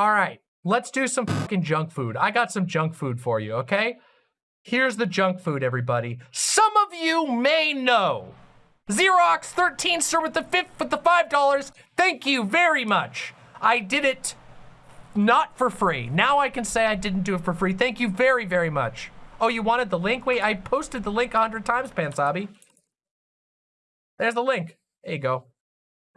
All right, let's do some fucking junk food. I got some junk food for you, okay? Here's the junk food, everybody. Some of you may know. Xerox 13 sir with the fifth with the five dollars. Thank you very much. I did it not for free. Now I can say I didn't do it for free. Thank you very, very much. Oh, you wanted the link? Wait, I posted the link a hundred times, Pansabi. There's the link. There you go.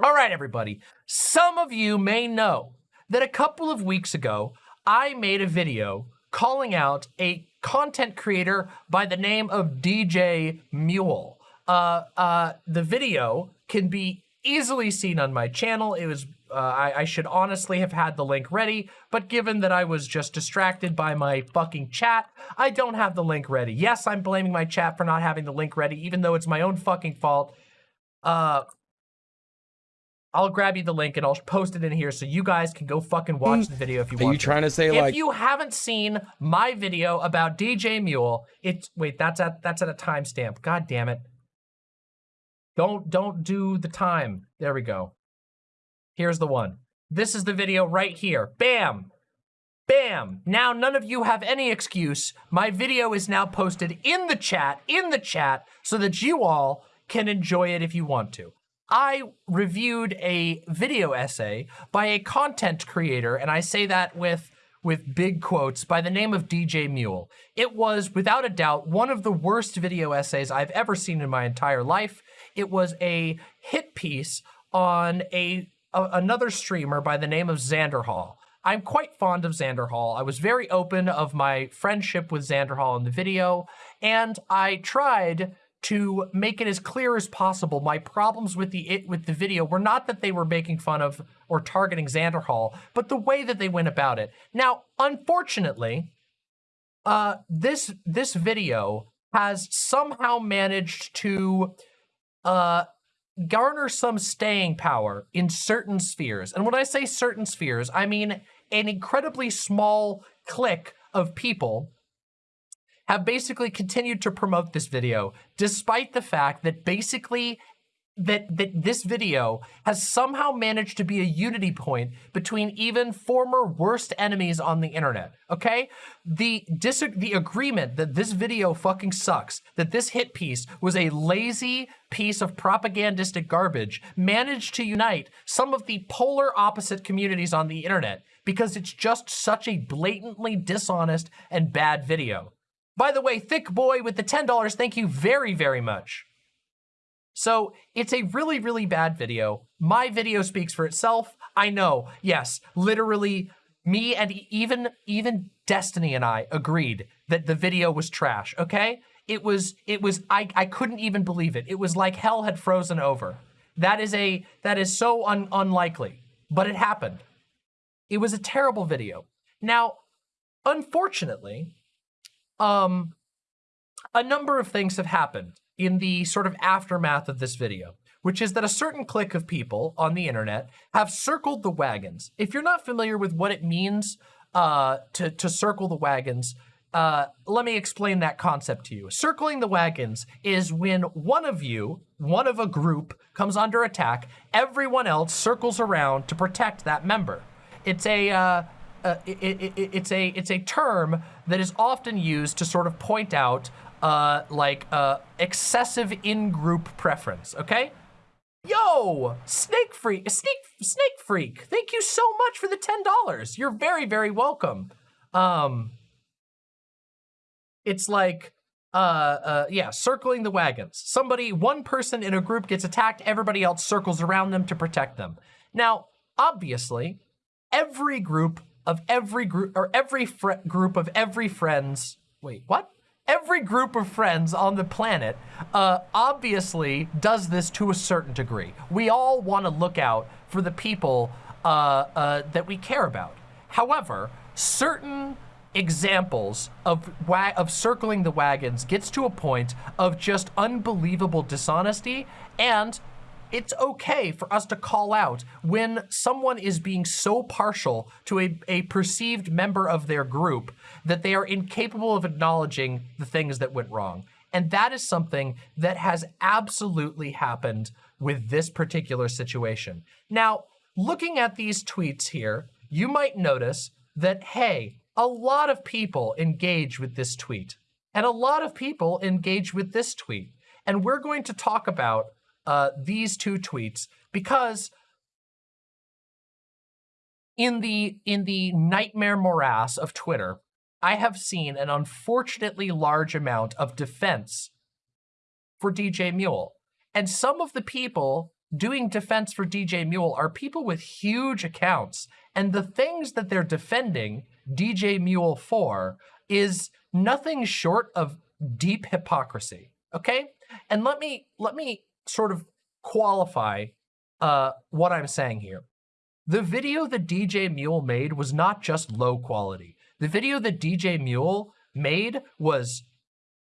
All right, everybody. Some of you may know that a couple of weeks ago, I made a video calling out a content creator by the name of DJ Mule. Uh, uh, the video can be easily seen on my channel. It was, uh, I, I should honestly have had the link ready, but given that I was just distracted by my fucking chat, I don't have the link ready. Yes, I'm blaming my chat for not having the link ready, even though it's my own fucking fault. Uh, I'll grab you the link and I'll post it in here so you guys can go fucking watch hmm. the video if you Are want. you trying to say if like you haven't seen my video about DJ Mule, it's wait, that's at that's at a timestamp. God damn it. Don't don't do the time. There we go. Here's the one. This is the video right here. Bam. Bam. Now none of you have any excuse. My video is now posted in the chat, in the chat, so that you all can enjoy it if you want to. I reviewed a video essay by a content creator, and I say that with with big quotes by the name of DJ Mule. It was, without a doubt, one of the worst video essays I've ever seen in my entire life. It was a hit piece on a, a another streamer by the name of Xander Hall. I'm quite fond of Xander Hall. I was very open of my friendship with Xander Hall in the video, and I tried to make it as clear as possible. My problems with the it with the video were not that they were making fun of or targeting Xander Hall, but the way that they went about it. Now, unfortunately, uh, this this video has somehow managed to uh, garner some staying power in certain spheres. And when I say certain spheres, I mean an incredibly small clique of people have basically continued to promote this video despite the fact that basically that that this video has somehow managed to be a unity point between even former worst enemies on the internet okay? The dis the agreement that this video fucking sucks that this hit piece was a lazy piece of propagandistic garbage managed to unite some of the polar opposite communities on the internet because it's just such a blatantly dishonest and bad video by the way, Thick Boy with the $10, thank you very, very much. So it's a really, really bad video. My video speaks for itself. I know, yes, literally me and even, even Destiny and I agreed that the video was trash, okay? It was, it was, I, I couldn't even believe it. It was like hell had frozen over. That is a, that is so un, unlikely, but it happened. It was a terrible video. Now, unfortunately, um, a number of things have happened in the sort of aftermath of this video, which is that a certain clique of people on the internet have circled the wagons. If you're not familiar with what it means uh, to, to circle the wagons, uh, let me explain that concept to you. Circling the wagons is when one of you, one of a group, comes under attack, everyone else circles around to protect that member. It's a, uh, uh, it, it, it, it's a it's a term that is often used to sort of point out uh, like uh, excessive in-group preference. Okay. Yo, Snake Freak, Snake Snake Freak, thank you so much for the ten dollars. You're very very welcome. Um, it's like uh, uh, yeah, circling the wagons. Somebody, one person in a group gets attacked, everybody else circles around them to protect them. Now, obviously, every group of every group or every group of every friends. Wait, what? Every group of friends on the planet uh, obviously does this to a certain degree. We all want to look out for the people uh, uh, that we care about. However, certain examples of of circling the wagons gets to a point of just unbelievable dishonesty and it's okay for us to call out when someone is being so partial to a, a perceived member of their group that they are incapable of acknowledging the things that went wrong. And that is something that has absolutely happened with this particular situation. Now, looking at these tweets here, you might notice that, hey, a lot of people engage with this tweet and a lot of people engage with this tweet. And we're going to talk about uh, these two tweets because in the in the nightmare morass of Twitter, I have seen an unfortunately large amount of defense for DJ Mule. And some of the people doing defense for DJ Mule are people with huge accounts. And the things that they're defending DJ Mule for is nothing short of deep hypocrisy. Okay? And let me let me sort of qualify uh, what I'm saying here. The video that DJ Mule made was not just low quality. The video that DJ Mule made was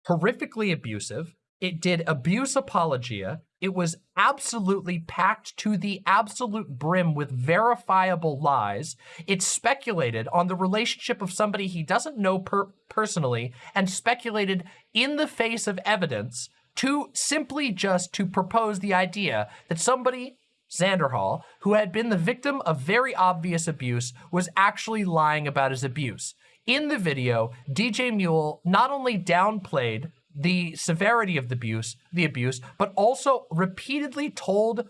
horrifically abusive. It did abuse apologia. It was absolutely packed to the absolute brim with verifiable lies. It speculated on the relationship of somebody he doesn't know per personally and speculated in the face of evidence to simply just to propose the idea that somebody Xanderhal, who had been the victim of very obvious abuse, was actually lying about his abuse. In the video, DJ Mule not only downplayed the severity of the abuse, the abuse, but also repeatedly told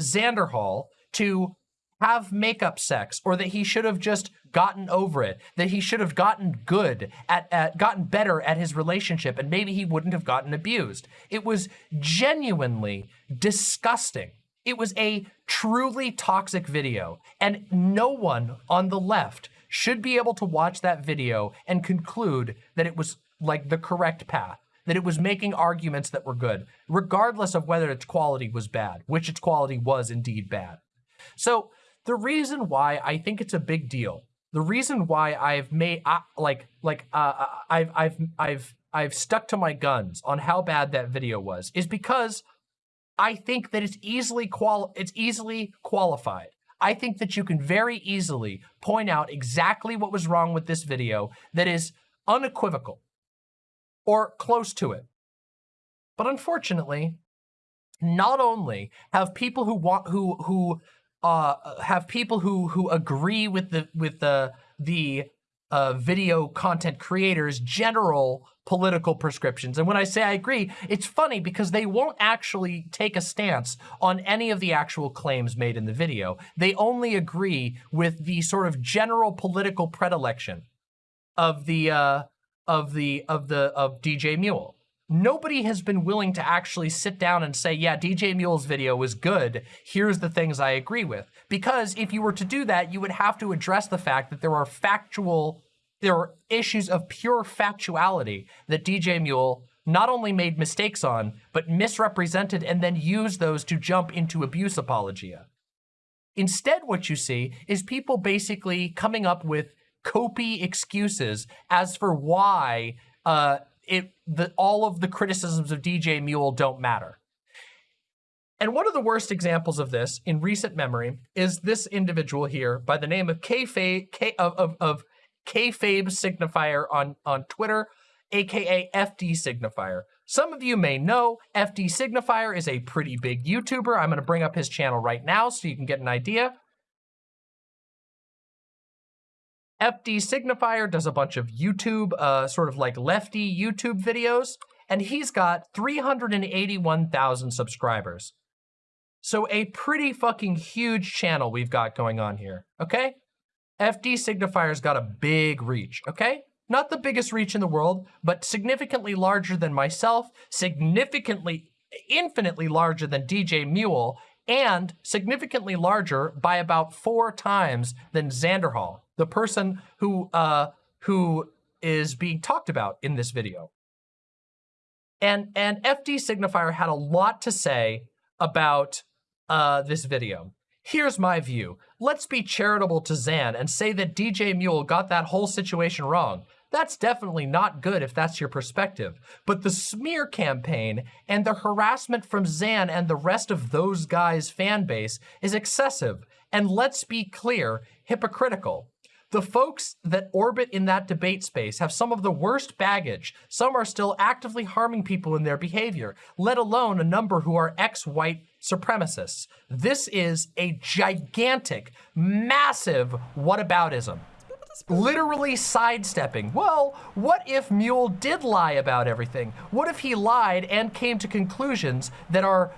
Xanderhal to have makeup sex or that he should have just gotten over it, that he should have gotten good at, at gotten better at his relationship and maybe he wouldn't have gotten abused. It was genuinely disgusting. It was a truly toxic video and no one on the left should be able to watch that video and conclude that it was like the correct path that it was making arguments that were good, regardless of whether its quality was bad, which its quality was indeed bad. So the reason why I think it's a big deal, the reason why I've made uh, like like uh, uh, I've I've I've I've stuck to my guns on how bad that video was is because I think that it's easily qual it's easily qualified. I think that you can very easily point out exactly what was wrong with this video that is unequivocal or close to it. But unfortunately, not only have people who want who who uh, have people who who agree with the with the the uh, video content creators general political prescriptions. And when I say I agree, it's funny because they won't actually take a stance on any of the actual claims made in the video. They only agree with the sort of general political predilection of the uh, of the of the of DJ Mule. Nobody has been willing to actually sit down and say, yeah, DJ Mule's video was good. Here's the things I agree with. Because if you were to do that, you would have to address the fact that there are factual, there are issues of pure factuality that DJ Mule not only made mistakes on, but misrepresented and then used those to jump into abuse apologia. Instead, what you see is people basically coming up with copy excuses as for why uh, it the, all of the criticisms of DJ Mule don't matter. And one of the worst examples of this in recent memory is this individual here by the name of Kayfabe, K, of, of, of Kayfabe Signifier on, on Twitter, aka FD Signifier. Some of you may know FD Signifier is a pretty big YouTuber. I'm going to bring up his channel right now so you can get an idea. FD Signifier does a bunch of YouTube, uh, sort of like lefty YouTube videos, and he's got 381,000 subscribers. So a pretty fucking huge channel we've got going on here, okay? FD Signifier's got a big reach, okay? Not the biggest reach in the world, but significantly larger than myself, significantly, infinitely larger than DJ Mule, and significantly larger by about four times than Xanderhal the person who uh, who is being talked about in this video. And, and FD Signifier had a lot to say about uh, this video. Here's my view. Let's be charitable to Zan and say that DJ Mule got that whole situation wrong. That's definitely not good if that's your perspective. But the smear campaign and the harassment from Zan and the rest of those guys' fan base is excessive and let's be clear, hypocritical. The folks that orbit in that debate space have some of the worst baggage. Some are still actively harming people in their behavior, let alone a number who are ex-white supremacists. This is a gigantic, massive whataboutism. Literally sidestepping. Well, what if Mule did lie about everything? What if he lied and came to conclusions that are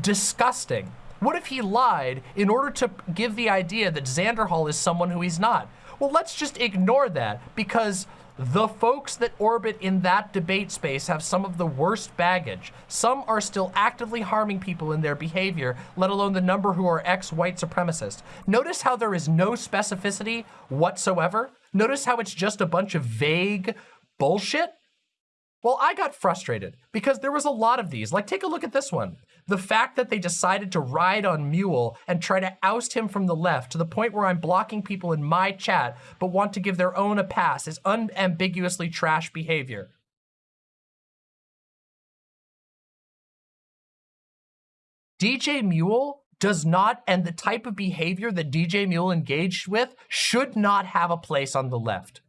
disgusting? What if he lied in order to give the idea that Xander Hall is someone who he's not? Well, let's just ignore that because the folks that orbit in that debate space have some of the worst baggage. Some are still actively harming people in their behavior, let alone the number who are ex-white supremacists. Notice how there is no specificity whatsoever? Notice how it's just a bunch of vague bullshit? Well, I got frustrated because there was a lot of these. Like, take a look at this one. The fact that they decided to ride on Mule and try to oust him from the left to the point where I'm blocking people in my chat but want to give their own a pass is unambiguously trash behavior. DJ Mule does not, and the type of behavior that DJ Mule engaged with should not have a place on the left.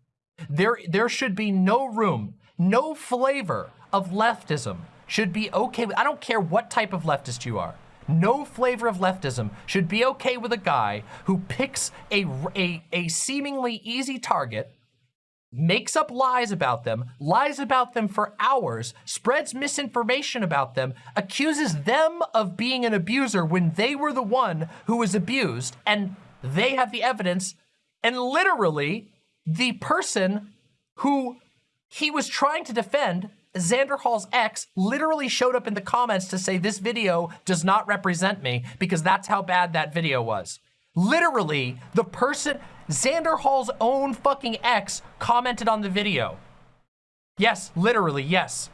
There, there should be no room no flavor of leftism should be okay with, I don't care what type of leftist you are. No flavor of leftism should be okay with a guy who picks a, a, a seemingly easy target, makes up lies about them, lies about them for hours, spreads misinformation about them, accuses them of being an abuser when they were the one who was abused, and they have the evidence, and literally the person who he was trying to defend Xander Hall's ex literally showed up in the comments to say this video does not represent me because that's how bad that video was. Literally, the person, Xander Hall's own fucking ex commented on the video. Yes, literally, yes.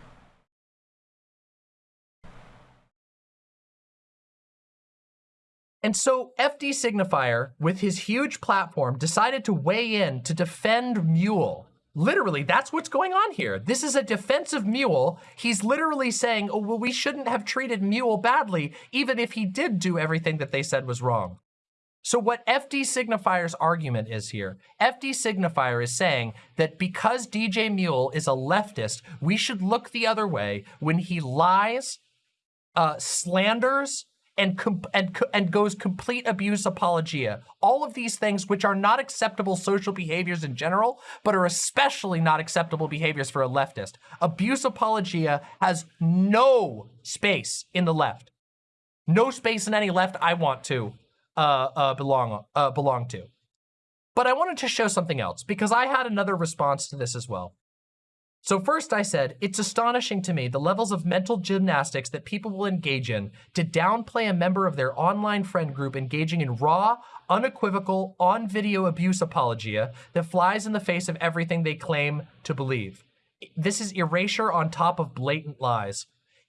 And so FD Signifier, with his huge platform, decided to weigh in to defend Mule Literally, that's what's going on here. This is a defensive mule. He's literally saying, oh, well, we shouldn't have treated Mule badly, even if he did do everything that they said was wrong. So what FD Signifier's argument is here, FD Signifier is saying that because DJ Mule is a leftist, we should look the other way when he lies, uh, slanders, and, and, and goes complete abuse apologia. All of these things which are not acceptable social behaviors in general, but are especially not acceptable behaviors for a leftist. Abuse apologia has no space in the left. No space in any left I want to uh, uh, belong, uh, belong to. But I wanted to show something else because I had another response to this as well. So first I said, it's astonishing to me the levels of mental gymnastics that people will engage in to downplay a member of their online friend group engaging in raw, unequivocal, on-video abuse apologia that flies in the face of everything they claim to believe. This is erasure on top of blatant lies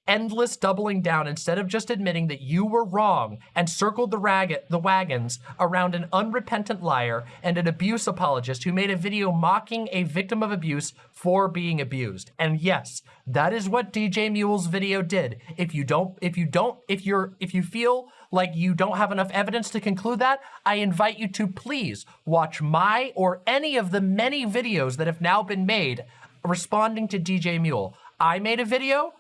endless doubling down instead of just admitting that you were wrong and circled the, the wagons around an unrepentant liar and an abuse apologist who made a video mocking a victim of abuse for being abused. And yes, that is what DJ Mule's video did. If you don't, if you don't, if you're, if you feel like you don't have enough evidence to conclude that, I invite you to please watch my or any of the many videos that have now been made responding to DJ Mule. I made a video,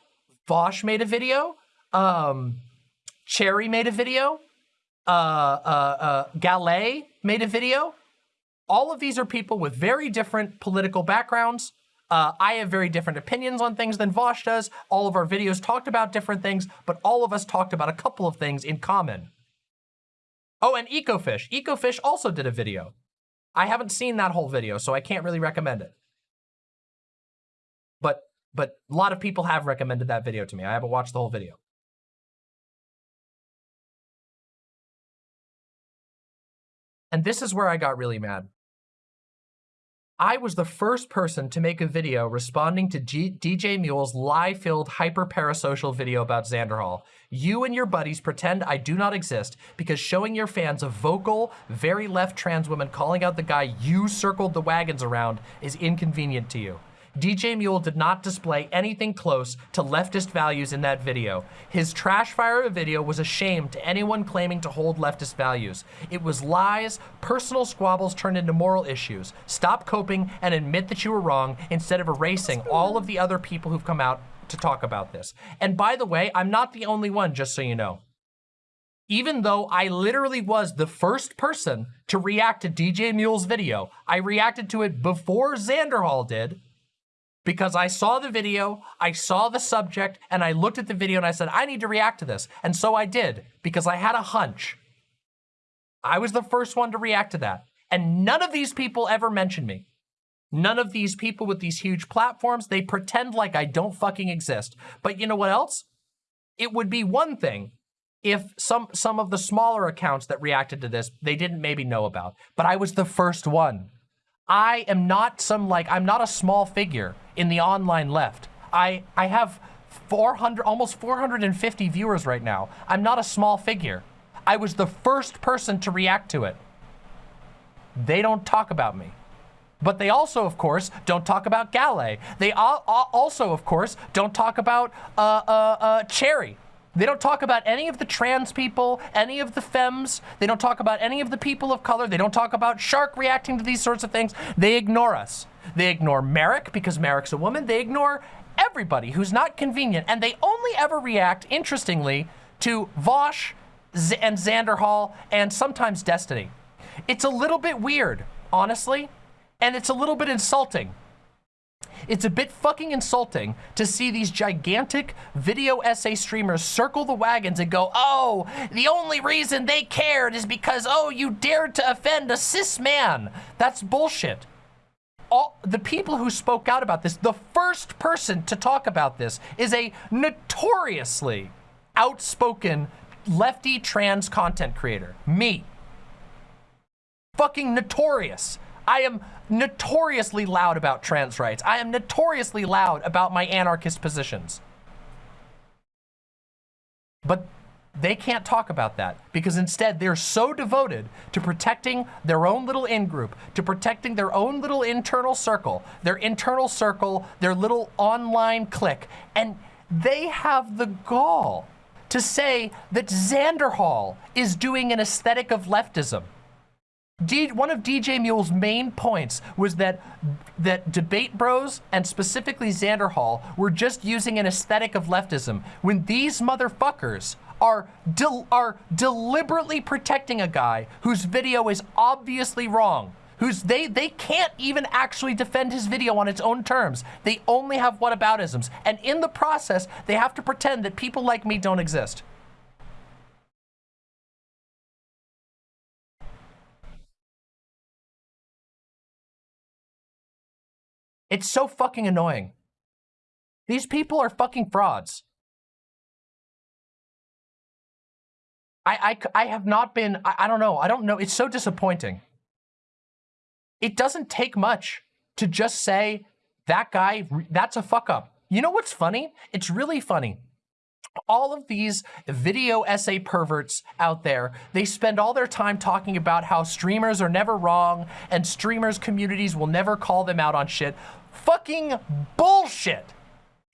Vaush made a video. Um, Cherry made a video. Uh, uh, uh, Gallet made a video. All of these are people with very different political backgrounds. Uh, I have very different opinions on things than Vaush does. All of our videos talked about different things, but all of us talked about a couple of things in common. Oh, and Ecofish. Ecofish also did a video. I haven't seen that whole video, so I can't really recommend it. But a lot of people have recommended that video to me. I haven't watched the whole video. And this is where I got really mad. I was the first person to make a video responding to G DJ Mule's lie-filled hyper-parasocial video about Xander Hall. You and your buddies pretend I do not exist because showing your fans a vocal, very left trans woman calling out the guy you circled the wagons around is inconvenient to you. DJ Mule did not display anything close to leftist values in that video. His trash fire of a video was a shame to anyone claiming to hold leftist values. It was lies, personal squabbles turned into moral issues. Stop coping and admit that you were wrong instead of erasing all of the other people who've come out to talk about this. And by the way, I'm not the only one, just so you know even though I literally was the first person to react to DJ Mule's video, I reacted to it before Xanderhall did because I saw the video, I saw the subject, and I looked at the video and I said, I need to react to this. And so I did because I had a hunch. I was the first one to react to that. And none of these people ever mentioned me. None of these people with these huge platforms, they pretend like I don't fucking exist. But you know what else? It would be one thing if some some of the smaller accounts that reacted to this, they didn't maybe know about. But I was the first one. I am not some like, I'm not a small figure in the online left. I, I have 400, almost 450 viewers right now. I'm not a small figure. I was the first person to react to it. They don't talk about me. But they also, of course, don't talk about Galley. They also, of course, don't talk about uh, uh, uh, Cherry. They don't talk about any of the trans people, any of the femmes. They don't talk about any of the people of color. They don't talk about Shark reacting to these sorts of things. They ignore us. They ignore Merrick because Merrick's a woman. They ignore everybody who's not convenient. And they only ever react, interestingly, to Vaush Z and Xanderhall and sometimes Destiny. It's a little bit weird, honestly, and it's a little bit insulting it's a bit fucking insulting to see these gigantic video essay streamers circle the wagons and go, oh, the only reason they cared is because, oh, you dared to offend a cis man. That's bullshit. All the people who spoke out about this, the first person to talk about this is a notoriously outspoken lefty trans content creator, me. Fucking notorious. I am notoriously loud about trans rights. I am notoriously loud about my anarchist positions. But they can't talk about that because instead they're so devoted to protecting their own little in-group, to protecting their own little internal circle, their internal circle, their little online clique, and they have the gall to say that Xanderhall is doing an aesthetic of leftism. D one of DJ Mule's main points was that that debate bros and specifically Xanderhall were just using an aesthetic of leftism when these motherfuckers are del are deliberately protecting a guy whose video is obviously wrong who's they they can't even actually defend his video on its own terms. They only have whataboutisms. And in the process they have to pretend that people like me don't exist It's so fucking annoying. These people are fucking frauds. I, I, I have not been, I, I don't know, I don't know. It's so disappointing. It doesn't take much to just say, that guy, that's a fuck up. You know what's funny? It's really funny all of these video essay perverts out there, they spend all their time talking about how streamers are never wrong and streamers communities will never call them out on shit. Fucking bullshit.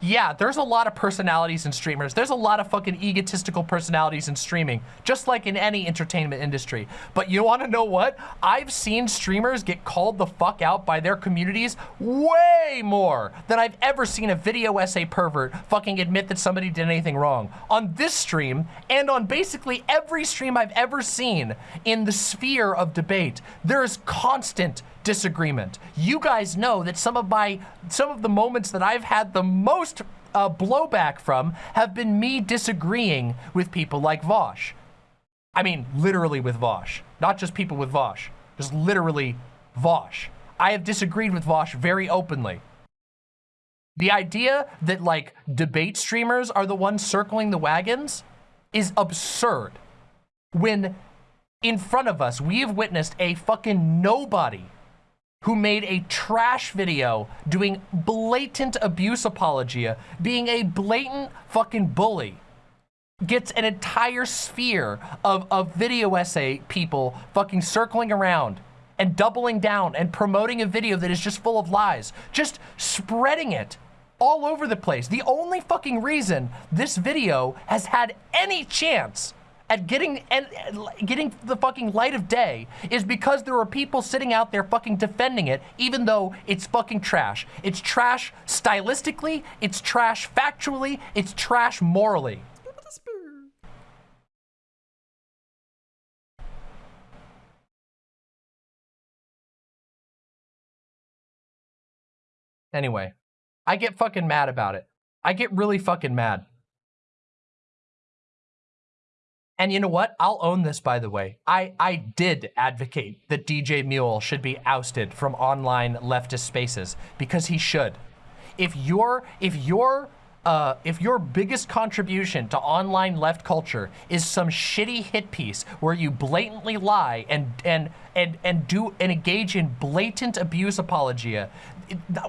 Yeah, there's a lot of personalities in streamers. There's a lot of fucking egotistical personalities in streaming, just like in any entertainment industry. But you wanna know what? I've seen streamers get called the fuck out by their communities way more than I've ever seen a video essay pervert fucking admit that somebody did anything wrong. On this stream, and on basically every stream I've ever seen in the sphere of debate, there is constant disagreement. You guys know that some of my, some of the moments that I've had the most uh, blowback from have been me disagreeing with people like Vaush. I mean, literally with Vaush, not just people with Vaush, just literally Vaush. I have disagreed with Vaush very openly. The idea that like debate streamers are the ones circling the wagons is absurd. When in front of us, we have witnessed a fucking nobody who made a trash video doing blatant abuse apologia, being a blatant fucking bully, gets an entire sphere of, of video essay people fucking circling around and doubling down and promoting a video that is just full of lies, just spreading it all over the place. The only fucking reason this video has had any chance at getting and getting the fucking light of day is because there are people sitting out there fucking defending it, even though it's fucking trash. It's trash stylistically, it's trash factually, it's trash morally. Anyway, I get fucking mad about it. I get really fucking mad. And you know what? I'll own this, by the way. I, I did advocate that DJ Mule should be ousted from online leftist spaces because he should. If your if your uh, if your biggest contribution to online left culture is some shitty hit piece where you blatantly lie and and and and do and engage in blatant abuse apologia,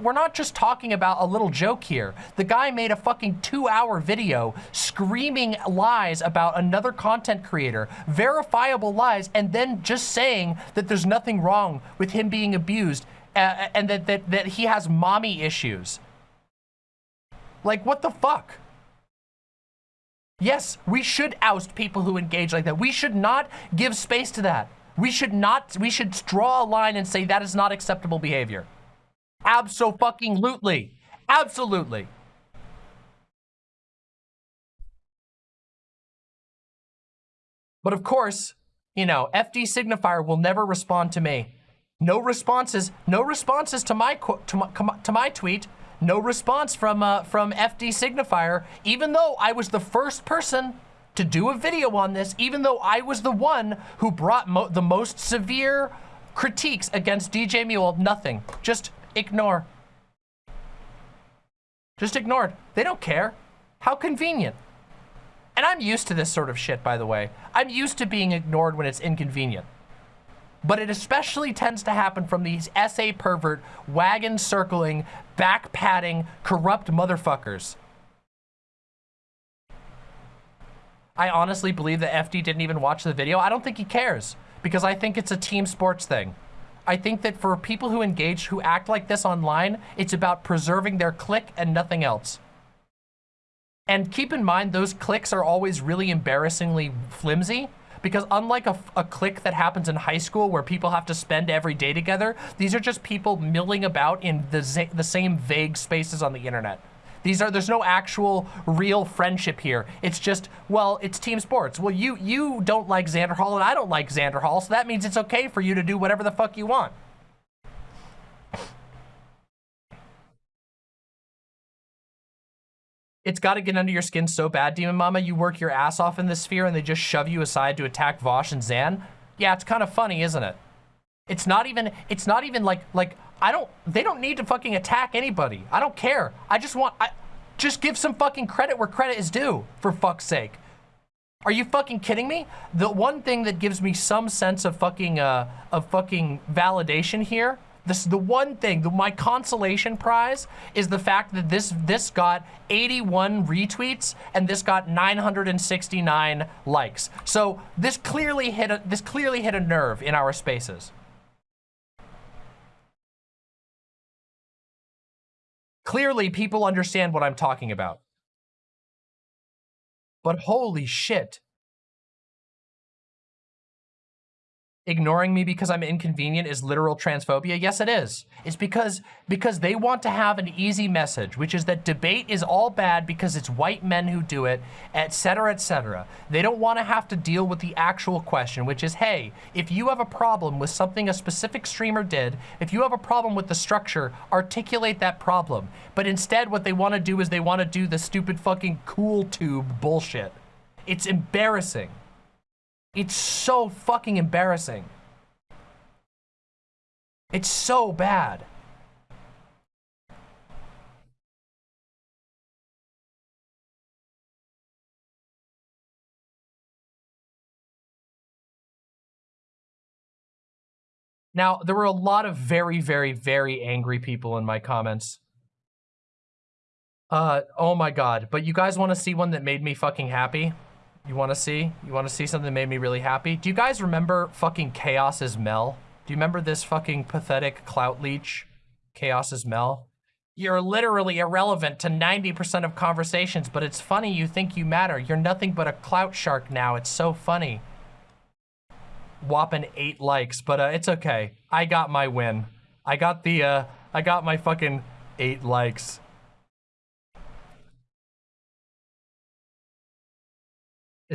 we're not just talking about a little joke here. The guy made a fucking two hour video screaming lies about another content creator, verifiable lies, and then just saying that there's nothing wrong with him being abused uh, and that, that, that he has mommy issues. Like, what the fuck? Yes, we should oust people who engage like that. We should not give space to that. We should not, we should draw a line and say that is not acceptable behavior. Absolutely. Absolutely. But of course, you know, FD Signifier will never respond to me. No responses, no responses to my to my, to my tweet. No response from uh, from FD Signifier, even though I was the first person to do a video on this, even though I was the one who brought mo the most severe critiques against DJ Mule, nothing. Just Ignore. Just ignored. They don't care. How convenient. And I'm used to this sort of shit, by the way. I'm used to being ignored when it's inconvenient. But it especially tends to happen from these SA pervert, wagon circling, back patting, corrupt motherfuckers. I honestly believe that FD didn't even watch the video. I don't think he cares because I think it's a team sports thing. I think that for people who engage, who act like this online, it's about preserving their click and nothing else. And keep in mind, those clicks are always really embarrassingly flimsy because unlike a, a click that happens in high school where people have to spend every day together, these are just people milling about in the, the same vague spaces on the internet. These are, there's no actual real friendship here. It's just, well, it's team sports. Well, you, you don't like Xander Hall and I don't like Xander Hall, so that means it's okay for you to do whatever the fuck you want. It's got to get under your skin so bad, Demon Mama. You work your ass off in this sphere and they just shove you aside to attack Vaush and Zan. Yeah, it's kind of funny, isn't it? It's not even, it's not even like, like, I don't, they don't need to fucking attack anybody. I don't care. I just want, I, just give some fucking credit where credit is due, for fuck's sake. Are you fucking kidding me? The one thing that gives me some sense of fucking, uh, of fucking validation here, this the one thing, the, my consolation prize is the fact that this, this got 81 retweets and this got 969 likes. So this clearly hit a, this clearly hit a nerve in our spaces. Clearly, people understand what I'm talking about. But holy shit. Ignoring me because I'm inconvenient is literal transphobia? Yes, it is. It's because because they want to have an easy message, which is that debate is all bad because it's white men who do it, etc., etc. They don't want to have to deal with the actual question, which is, hey, if you have a problem with something a specific streamer did, if you have a problem with the structure, articulate that problem. But instead, what they want to do is they want to do the stupid fucking cool tube bullshit. It's embarrassing. It's so fucking embarrassing. It's so bad. Now, there were a lot of very, very, very angry people in my comments. Uh, oh my god. But you guys want to see one that made me fucking happy? You want to see? You want to see something that made me really happy? Do you guys remember fucking Chaos is Mel? Do you remember this fucking pathetic clout leech? Chaos Chaos's Mel? You're literally irrelevant to 90% of conversations, but it's funny you think you matter. You're nothing but a clout shark now. It's so funny. Whopping eight likes, but uh, it's okay. I got my win. I got the, uh, I got my fucking eight likes.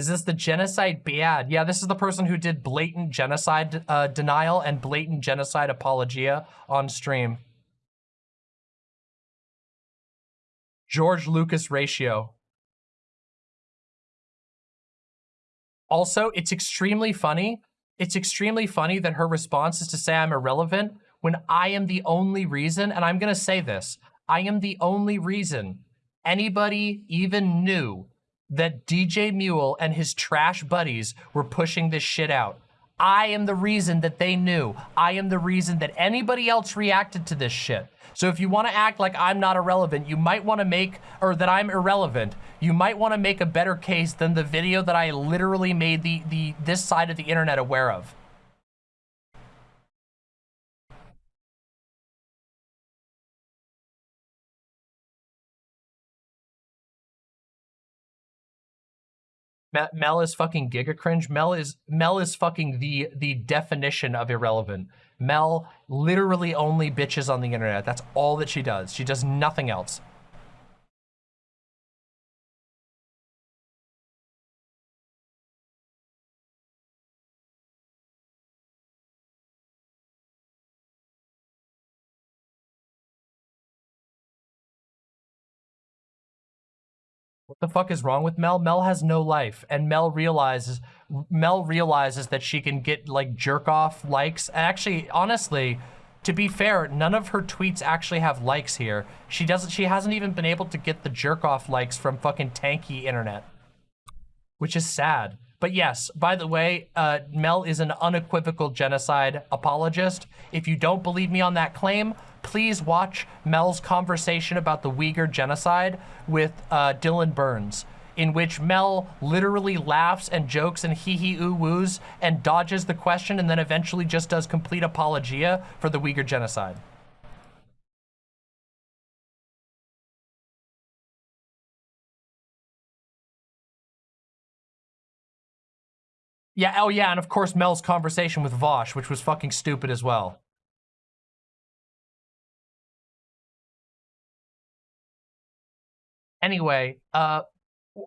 Is this the genocide bad? Yeah, this is the person who did blatant genocide uh, denial and blatant genocide apologia on stream. George Lucas ratio. Also, it's extremely funny. It's extremely funny that her response is to say I'm irrelevant when I am the only reason, and I'm going to say this, I am the only reason anybody even knew that DJ Mule and his trash buddies were pushing this shit out. I am the reason that they knew. I am the reason that anybody else reacted to this shit. So if you want to act like I'm not irrelevant, you might want to make, or that I'm irrelevant, you might want to make a better case than the video that I literally made the, the this side of the internet aware of. Mel is fucking giga cringe. Mel is Mel is fucking the the definition of irrelevant. Mel literally only bitches on the internet. That's all that she does. She does nothing else. The fuck is wrong with Mel? Mel has no life, and Mel realizes Mel realizes that she can get like jerk off likes. Actually, honestly, to be fair, none of her tweets actually have likes here. She doesn't. She hasn't even been able to get the jerk off likes from fucking tanky internet, which is sad. But yes, by the way, uh, Mel is an unequivocal genocide apologist. If you don't believe me on that claim, please watch Mel's conversation about the Uyghur genocide with uh, Dylan Burns, in which Mel literally laughs and jokes and hee-hee ooh-woos and dodges the question and then eventually just does complete apologia for the Uyghur genocide. Yeah, oh yeah, and of course Mel's conversation with Vaush, which was fucking stupid as well. Anyway, uh,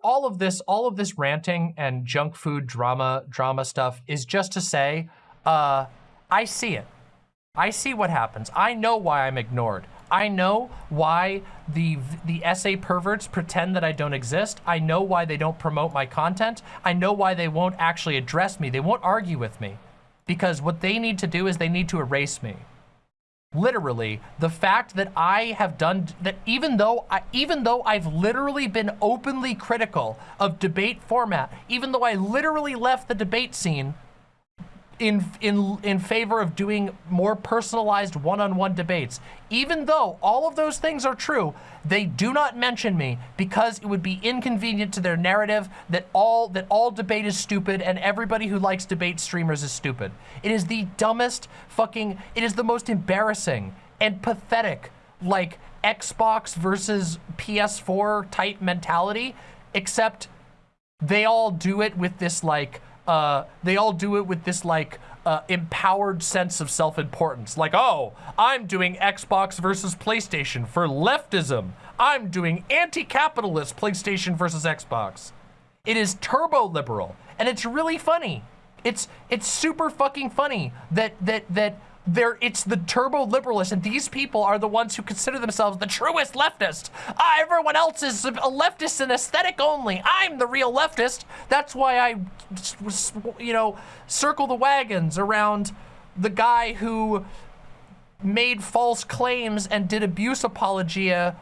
all of this, all of this ranting and junk food drama, drama stuff is just to say, uh, I see it. I see what happens. I know why I'm ignored. I know why the the SA perverts pretend that I don't exist. I know why they don't promote my content. I know why they won't actually address me. They won't argue with me. Because what they need to do is they need to erase me. Literally, the fact that I have done that even though I, even though I've literally been openly critical of debate format, even though I literally left the debate scene in in in favor of doing more personalized one-on-one -on -one debates. Even though all of those things are true, they do not mention me because it would be inconvenient to their narrative that all that all debate is stupid and everybody who likes debate streamers is stupid. It is the dumbest fucking it is the most embarrassing and pathetic like Xbox versus PS4 type mentality except they all do it with this like uh, they all do it with this like uh, empowered sense of self-importance. Like, oh, I'm doing Xbox versus PlayStation for leftism. I'm doing anti-capitalist PlayStation versus Xbox. It is turbo liberal, and it's really funny. It's it's super fucking funny that that that they're, it's the turbo liberalists, and these people are the ones who consider themselves the truest leftist. Ah, everyone else is a leftist in aesthetic only. I'm the real leftist. That's why I, you know, circle the wagons around the guy who made false claims and did abuse apologia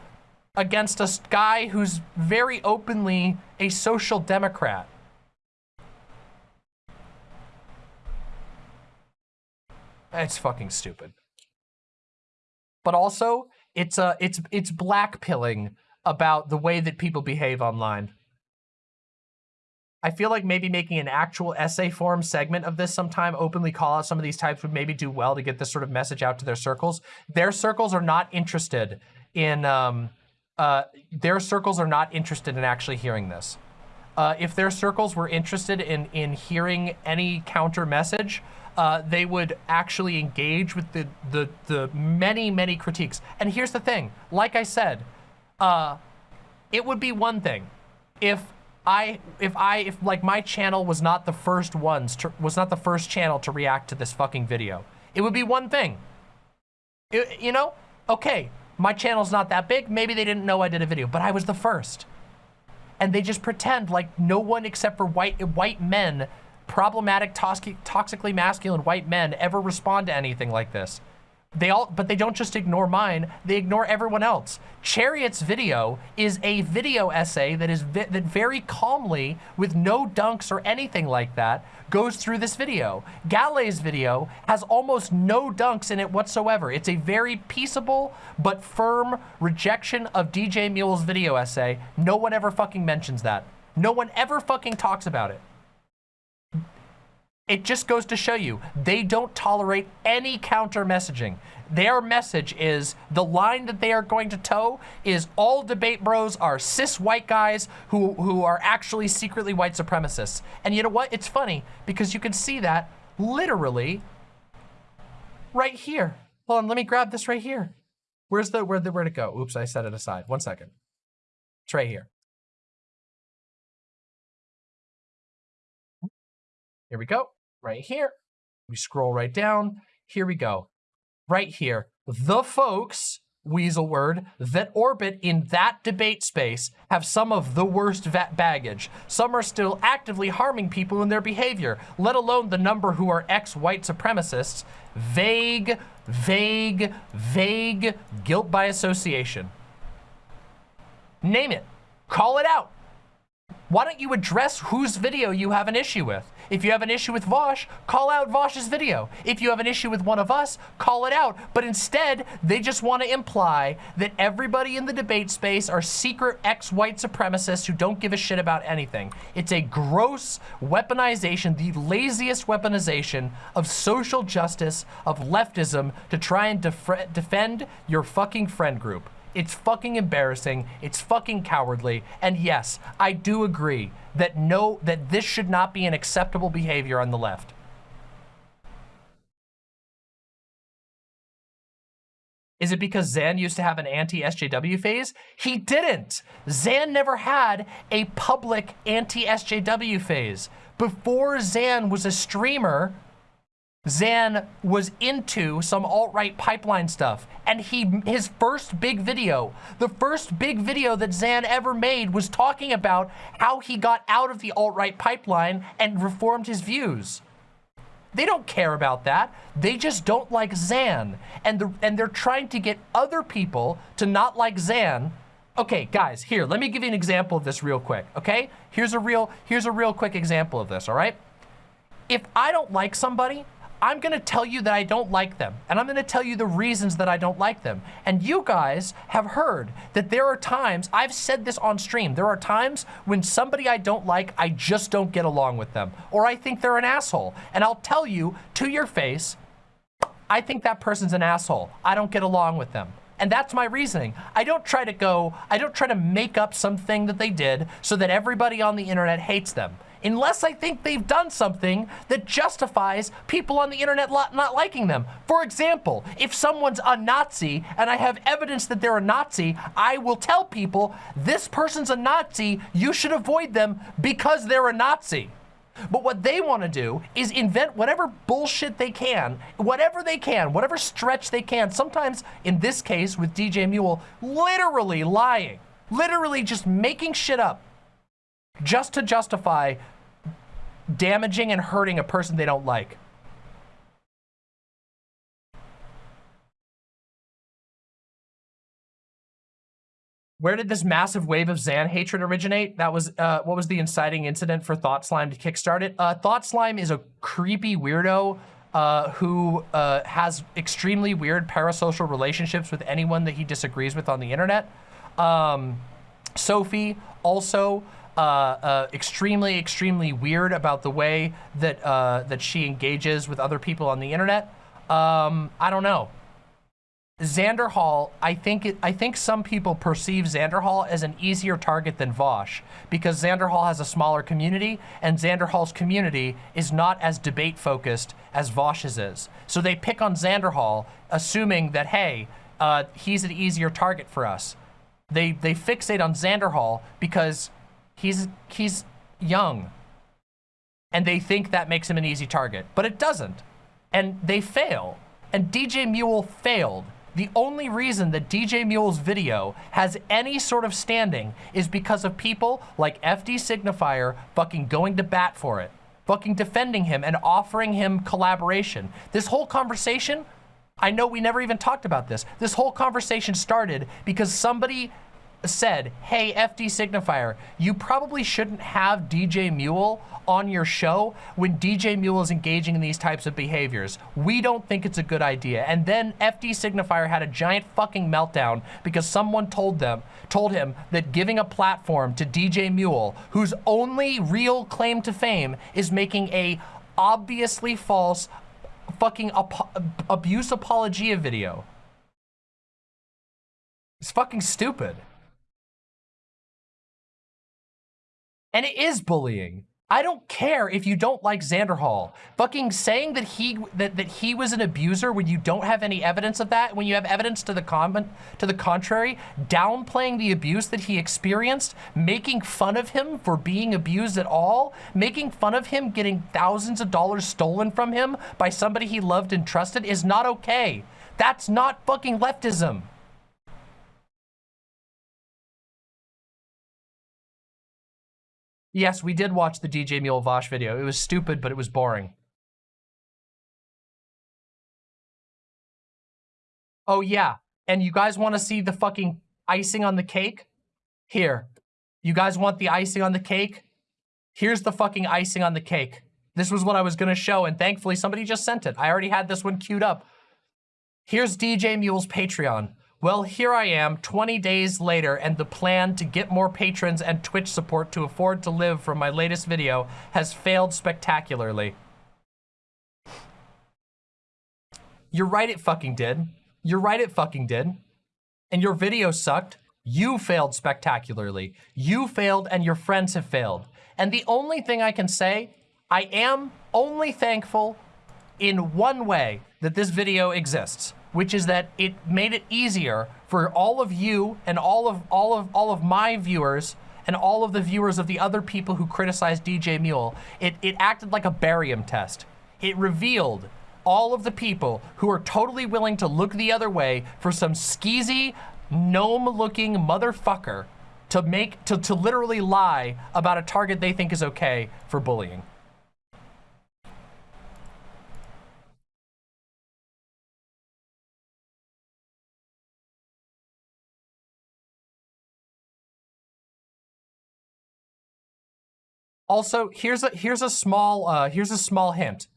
against a guy who's very openly a social democrat. It's fucking stupid. But also, it's uh, it's it's blackpilling about the way that people behave online. I feel like maybe making an actual essay form segment of this sometime, openly call out some of these types would maybe do well to get this sort of message out to their circles. Their circles are not interested in, um, uh, their circles are not interested in actually hearing this. Uh, if their circles were interested in, in hearing any counter message, uh, they would actually engage with the, the, the many, many critiques. And here's the thing, like I said, uh, it would be one thing if I, if I, if like my channel was not the first ones to, was not the first channel to react to this fucking video. It would be one thing. It, you know, okay, my channel's not that big. Maybe they didn't know I did a video, but I was the first. And they just pretend like no one except for white, white men, problematic, toxic, toxically masculine white men ever respond to anything like this. They all, but they don't just ignore mine, they ignore everyone else. Chariot's video is a video essay that is vi that very calmly, with no dunks or anything like that, goes through this video. Galay's video has almost no dunks in it whatsoever. It's a very peaceable but firm rejection of DJ Mule's video essay. No one ever fucking mentions that. No one ever fucking talks about it. It just goes to show you, they don't tolerate any counter messaging. Their message is, the line that they are going to toe is all debate bros are cis white guys who, who are actually secretly white supremacists. And you know what? It's funny because you can see that literally right here. Hold on, let me grab this right here. Where's the, where the, where'd it go? Oops, I set it aside. One second. It's right here. Here we go, right here. We scroll right down. Here we go, right here. The folks, weasel word, that orbit in that debate space have some of the worst vet baggage. Some are still actively harming people in their behavior, let alone the number who are ex-white supremacists. Vague, vague, vague guilt by association. Name it. Call it out. Why don't you address whose video you have an issue with? If you have an issue with Vaush, call out Vaush's video. If you have an issue with one of us, call it out. But instead, they just want to imply that everybody in the debate space are secret ex-white supremacists who don't give a shit about anything. It's a gross weaponization, the laziest weaponization of social justice, of leftism to try and def defend your fucking friend group. It's fucking embarrassing. It's fucking cowardly. And yes, I do agree that no, that this should not be an acceptable behavior on the left. Is it because Zan used to have an anti-SJW phase? He didn't. Zan never had a public anti-SJW phase. Before Zan was a streamer, Zan was into some alt-right pipeline stuff. And he, his first big video, the first big video that Zan ever made was talking about how he got out of the alt-right pipeline and reformed his views. They don't care about that. They just don't like Zan. And, the, and they're trying to get other people to not like Zan. Okay, guys, here, let me give you an example of this real quick, okay? Here's a real, here's a real quick example of this, all right? If I don't like somebody, I'm gonna tell you that I don't like them, and I'm gonna tell you the reasons that I don't like them. And you guys have heard that there are times, I've said this on stream, there are times when somebody I don't like, I just don't get along with them, or I think they're an asshole. And I'll tell you to your face, I think that person's an asshole. I don't get along with them. And that's my reasoning. I don't try to go, I don't try to make up something that they did so that everybody on the internet hates them unless I think they've done something that justifies people on the internet not liking them. For example, if someone's a Nazi and I have evidence that they're a Nazi, I will tell people, this person's a Nazi, you should avoid them because they're a Nazi. But what they want to do is invent whatever bullshit they can, whatever they can, whatever stretch they can. Sometimes, in this case with DJ Mule, literally lying, literally just making shit up just to justify damaging and hurting a person they don't like. Where did this massive wave of Zan hatred originate? That was, uh, what was the inciting incident for Thought Slime to kickstart it? Uh, Thought Slime is a creepy weirdo uh, who uh, has extremely weird parasocial relationships with anyone that he disagrees with on the internet. Um, Sophie also uh, uh, extremely, extremely weird about the way that uh, that she engages with other people on the internet. Um, I don't know. Xander Hall, I think it, I think some people perceive Xander Hall as an easier target than Vaush because Xander Hall has a smaller community and Xander Hall's community is not as debate focused as Vaush's is. So they pick on Xander Hall, assuming that hey, uh, he's an easier target for us. They they fixate on Xander Hall because he's he's young, and they think that makes him an easy target, but it doesn't, and they fail. And DJ Mule failed the only reason that DJ Mule's video has any sort of standing is because of people like FD Signifier fucking going to bat for it, fucking defending him and offering him collaboration. This whole conversation, I know we never even talked about this. This whole conversation started because somebody said, hey, FD Signifier, you probably shouldn't have DJ Mule on your show when DJ Mule is engaging in these types of behaviors. We don't think it's a good idea. And then FD Signifier had a giant fucking meltdown because someone told them, told him that giving a platform to DJ Mule, whose only real claim to fame is making a obviously false fucking abuse apologia video. It's fucking stupid. And it is bullying. I don't care if you don't like Xander Hall. Fucking saying that he that, that he was an abuser when you don't have any evidence of that, when you have evidence to the comment to the contrary, downplaying the abuse that he experienced, making fun of him for being abused at all, making fun of him getting thousands of dollars stolen from him by somebody he loved and trusted is not okay. That's not fucking leftism. Yes, we did watch the DJ Mule Vaush video. It was stupid, but it was boring. Oh, yeah. And you guys want to see the fucking icing on the cake? Here. You guys want the icing on the cake? Here's the fucking icing on the cake. This was what I was going to show, and thankfully somebody just sent it. I already had this one queued up. Here's DJ Mule's Patreon. Well, here I am 20 days later and the plan to get more patrons and Twitch support to afford to live from my latest video has failed spectacularly. You're right it fucking did. You're right it fucking did. And your video sucked. You failed spectacularly. You failed and your friends have failed. And the only thing I can say, I am only thankful in one way that this video exists which is that it made it easier for all of you and all of all of all of my viewers and all of the viewers of the other people who criticized DJ Mule. It it acted like a barium test. It revealed all of the people who are totally willing to look the other way for some skeezy, gnome-looking motherfucker to make to, to literally lie about a target they think is okay for bullying. Also, here's a here's a small uh, here's a small hint.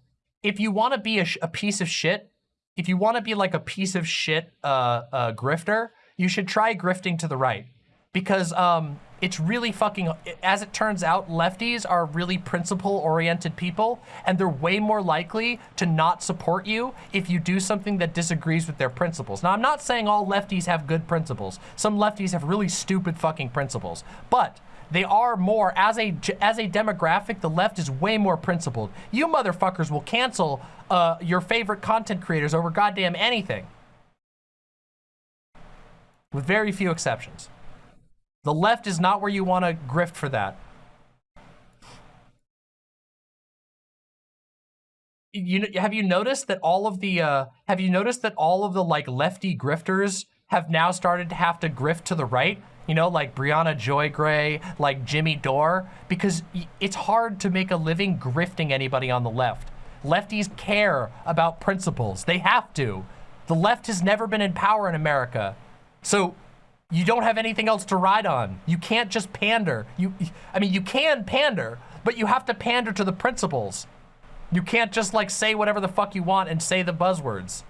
If you want to be a, a, piece of shit, if you want to be like a piece of shit uh, uh, grifter, you should try grifting to the right, because um, it's really fucking. As it turns out, lefties are really principle-oriented people, and they're way more likely to not support you if you do something that disagrees with their principles. Now, I'm not saying all lefties have good principles. Some lefties have really stupid fucking principles, but they are more, as a, as a demographic, the left is way more principled. You motherfuckers will cancel uh, your favorite content creators over goddamn anything. With very few exceptions. The left is not where you want to grift for that. You have you noticed that all of the uh, have you noticed that all of the like lefty grifters have now started to have to grift to the right? You know, like Briahna Joy Gray, like Jimmy Dore, because it's hard to make a living grifting anybody on the left. Lefties care about principles. They have to. The left has never been in power in America. So you don't have anything else to ride on. You can't just pander. You, I mean, you can pander, but you have to pander to the principles. You can't just like say whatever the fuck you want and say the buzzwords.